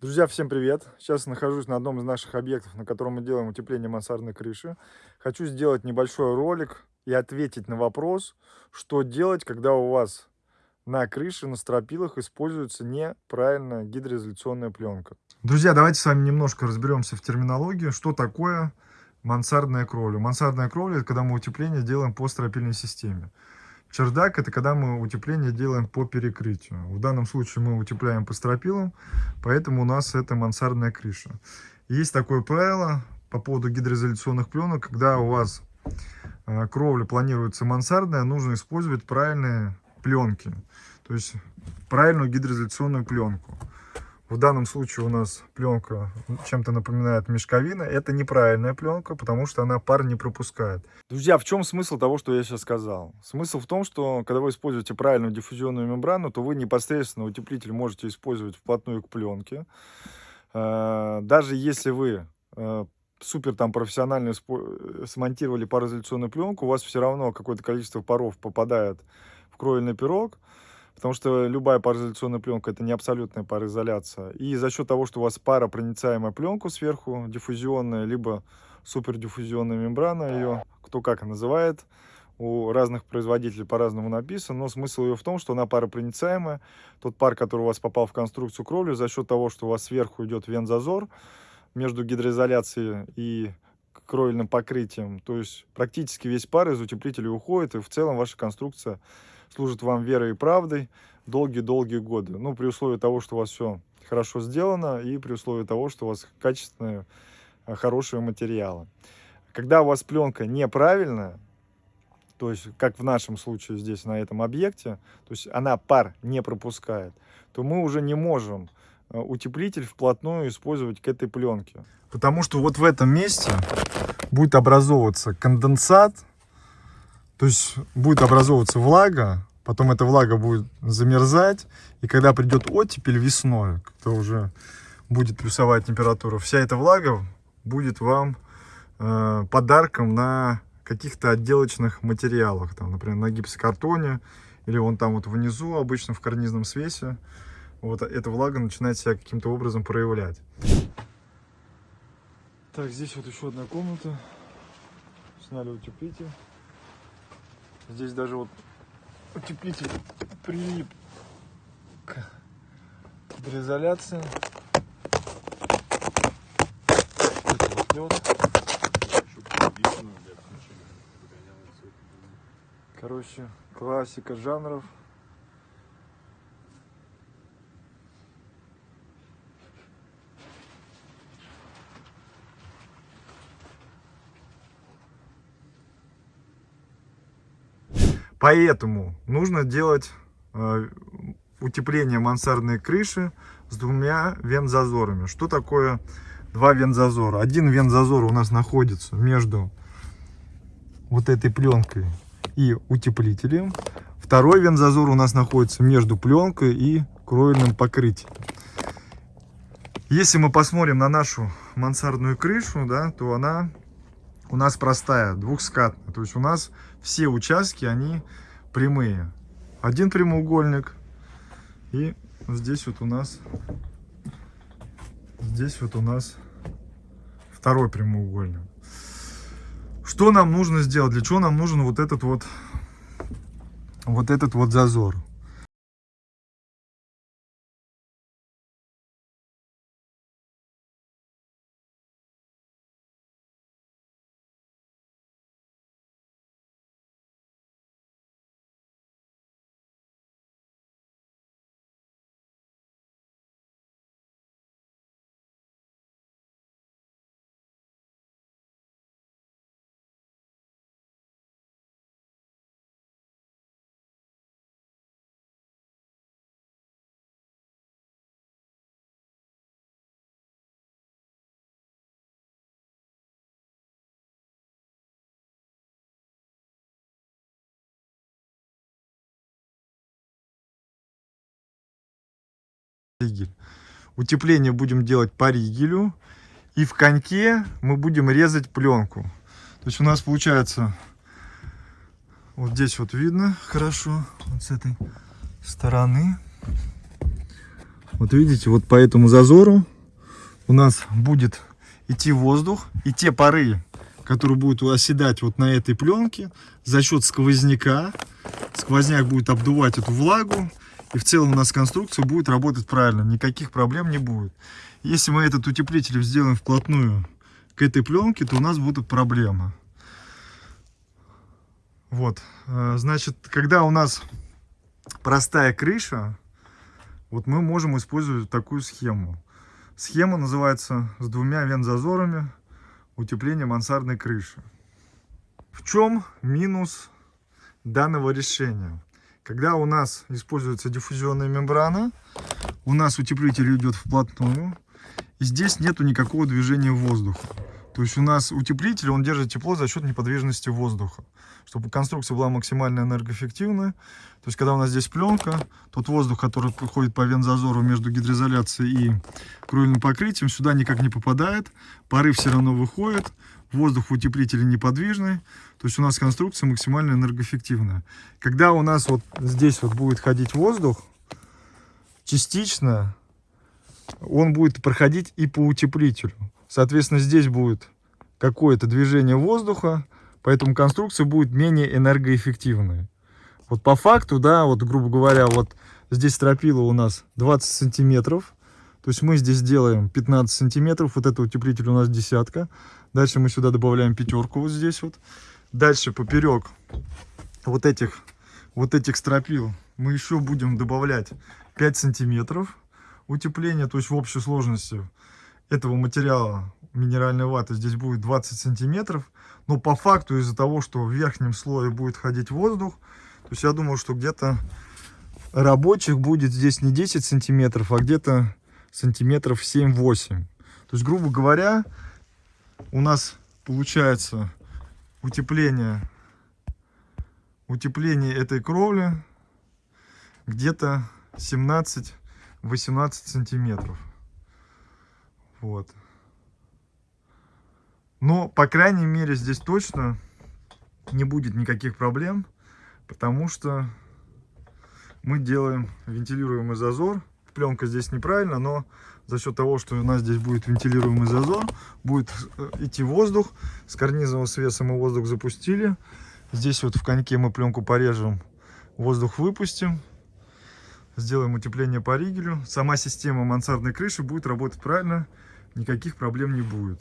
Друзья, всем привет! Сейчас нахожусь на одном из наших объектов, на котором мы делаем утепление мансардной крыши. Хочу сделать небольшой ролик и ответить на вопрос, что делать, когда у вас на крыше, на стропилах используется неправильная гидроизоляционная пленка. Друзья, давайте с вами немножко разберемся в терминологии, что такое мансардная кровля. Мансардная кровля – это когда мы утепление делаем по стропильной системе. Чердак – это когда мы утепление делаем по перекрытию. В данном случае мы утепляем по стропилам, поэтому у нас это мансардная крыша. Есть такое правило по поводу гидроизоляционных пленок, когда у вас э, кровля планируется мансардная, нужно использовать правильные пленки, то есть правильную гидроизоляционную пленку. В данном случае у нас пленка чем-то напоминает мешковина. Это неправильная пленка, потому что она пар не пропускает. Друзья, в чем смысл того, что я сейчас сказал? Смысл в том, что когда вы используете правильную диффузионную мембрану, то вы непосредственно утеплитель можете использовать вплотную к пленке. Э, даже если вы э, супер там профессионально смонтировали пароизоляционную пленку, у вас все равно какое-то количество паров попадает в кровельный пирог потому что любая пароизоляционная пленка это не абсолютная пароизоляция. И за счет того, что у вас паропроницаемая пленка сверху, диффузионная, либо супердиффузионная мембрана ее, кто как называет, у разных производителей по-разному написано, но смысл ее в том, что она паропроницаемая. Тот пар, который у вас попал в конструкцию кровли, за счет того, что у вас сверху идет вент-зазор между гидроизоляцией и кровельным покрытием, то есть практически весь пар из утеплителя уходит, и в целом ваша конструкция служит вам верой и правдой долгие-долгие годы. Ну, при условии того, что у вас все хорошо сделано и при условии того, что у вас качественные, э, хорошие материалы. Когда у вас пленка неправильная, то есть, как в нашем случае здесь, на этом объекте, то есть она пар не пропускает, то мы уже не можем э, утеплитель вплотную использовать к этой пленке. Потому что вот в этом месте будет образовываться конденсат, то есть будет образовываться влага, потом эта влага будет замерзать, и когда придет оттепель весной, когда уже будет плюсовая температура, вся эта влага будет вам э, подарком на каких-то отделочных материалах, там, например, на гипсокартоне, или вон там вот внизу, обычно в карнизном свесе, вот эта влага начинает себя каким-то образом проявлять. Так, здесь вот еще одна комната. Сняли утеплитель. Здесь даже вот утеплитель прилип к гидроизоляции. Короче, классика жанров. Поэтому нужно делать э, утепление мансардной крыши с двумя вент-зазорами. Что такое два вент-зазора? Один вент-зазор у нас находится между вот этой пленкой и утеплителем. Второй вент-зазор у нас находится между пленкой и кровельным покрытием. Если мы посмотрим на нашу мансардную крышу, да, то она у нас простая, двухскатная. То есть у нас все участки, они прямые. Один прямоугольник. И здесь вот у нас, здесь вот у нас второй прямоугольник. Что нам нужно сделать? Для чего нам нужен вот этот вот, вот этот вот зазор? Ригель. Утепление будем делать по ригелю. И в коньке мы будем резать пленку. То есть у нас получается, вот здесь вот видно хорошо, вот с этой стороны. Вот видите, вот по этому зазору у нас будет идти воздух, и те пары, которые будут оседать вот на этой пленке, за счет сквозняка, сквозняк будет обдувать эту влагу, и в целом у нас конструкция будет работать правильно, никаких проблем не будет. Если мы этот утеплитель сделаем вплотную к этой пленке, то у нас будут проблемы. Вот, э, значит, когда у нас простая крыша, вот мы можем использовать такую схему. Схема называется с двумя вент-зазорами утепление мансардной крыши. В чем минус данного решения? Когда у нас используется диффузионная мембрана, у нас утеплитель идет вплотную, и здесь нету никакого движения воздуха. То есть у нас утеплитель, он держит тепло за счет неподвижности воздуха. Чтобы конструкция была максимально энергоэффективная. То есть когда у нас здесь пленка, тот воздух, который проходит по вензазору между гидроизоляцией и кровельным покрытием, сюда никак не попадает. Пары все равно выходят. Воздух в утеплителе неподвижный. То есть у нас конструкция максимально энергоэффективная. Когда у нас вот здесь вот будет ходить воздух, частично он будет проходить и по утеплителю. Соответственно, здесь будет какое-то движение воздуха, поэтому конструкция будет менее энергоэффективной. Вот по факту, да, вот грубо говоря, вот здесь стропила у нас 20 сантиметров. То есть мы здесь делаем 15 сантиметров, вот это утеплитель у нас десятка. Дальше мы сюда добавляем пятерку вот здесь вот. Дальше поперек вот этих, вот этих стропил мы еще будем добавлять 5 сантиметров утепления. То есть в общей сложности этого материала минеральной ваты здесь будет 20 сантиметров. Но по факту из-за того, что в верхнем слое будет ходить воздух, то есть я думаю, что где-то рабочих будет здесь не 10 сантиметров, а где-то сантиметров 7-8. То есть, грубо говоря, у нас получается утепление, утепление этой кровли где-то 17-18 сантиметров. Вот. Но, по крайней мере, здесь точно не будет никаких проблем, потому что мы делаем вентилируемый зазор. Пленка здесь неправильно, но за счет того, что у нас здесь будет вентилируемый зазор, будет э, идти воздух. С карнизового свеса мы воздух запустили. Здесь вот в коньке мы пленку порежем, воздух выпустим сделаем утепление по ригелю. Сама система мансардной крыши будет работать правильно, никаких проблем не будет.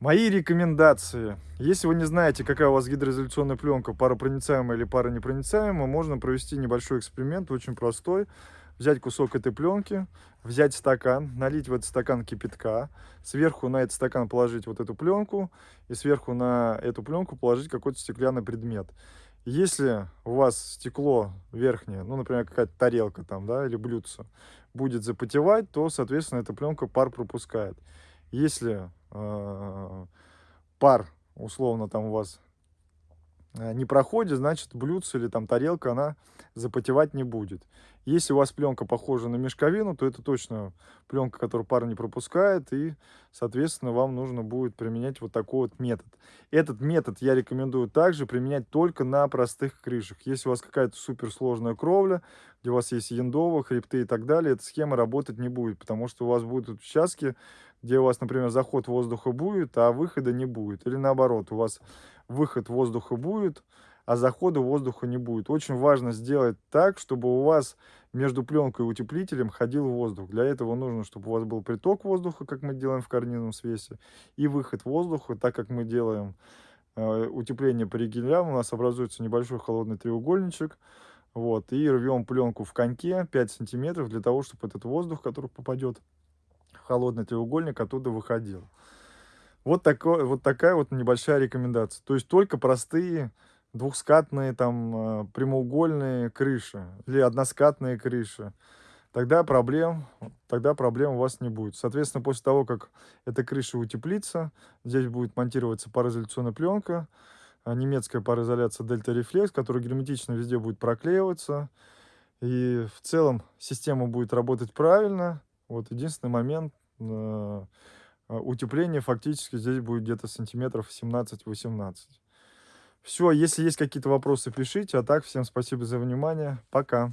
Мои рекомендации. Если вы не знаете, какая у вас гидроизоляционная пленка, паропроницаемая или паронепроницаемая, можно провести небольшой эксперимент, очень простой. Взять кусок этой пленки, взять стакан, налить в этот стакан кипятка, сверху на этот стакан положить вот эту пленку и сверху на эту пленку положить какой-то стеклянный предмет. Если у вас стекло верхнее, ну, например, какая-то тарелка там, да, или блюдце, будет запотевать, то, соответственно, эта пленка пар пропускает. Если э, пар, условно, там у вас не проходит, значит блюдце или там тарелка, она запотевать не будет. Если у вас пленка похожа на мешковину, то это точно пленка, которую пар не пропускает, и, соответственно, вам нужно будет применять вот такой вот метод. Этот метод я рекомендую также применять только на простых крышах. Если у вас какая-то суперсложная кровля, где у вас есть яндова, хребты и так далее, эта схема работать не будет, потому что у вас будут участки, где у вас, например, заход воздуха будет, а выхода не будет. Или наоборот, у вас выход воздуха будет, а захода воздуха не будет. Очень важно сделать так, чтобы у вас между пленкой и утеплителем ходил воздух. Для этого нужно, чтобы у вас был приток воздуха, как мы делаем в карнизном свесе, и выход воздуха, так как мы делаем э, утепление по ригелям, у нас образуется небольшой холодный треугольничек, вот, и рвем пленку в коньке 5 сантиметров для того, чтобы этот воздух, который попадет в холодный треугольник, оттуда выходил. Вот, такой, вот такая вот небольшая рекомендация. То есть только простые двухскатные, там, э, прямоугольные крыши или односкатные крыши. Тогда проблем, тогда проблем у вас не будет. Соответственно, после того, как эта крыша утеплится, здесь будет монтироваться пароизоляционная пленка, э, немецкая пароизоляция Delta Reflex, которая герметично везде будет проклеиваться. И в целом система будет работать правильно. Вот единственный момент, а, утепление фактически здесь будет где-то сантиметров 17-18. Все, если есть какие-то вопросы, пишите. А так, всем спасибо за внимание. Пока.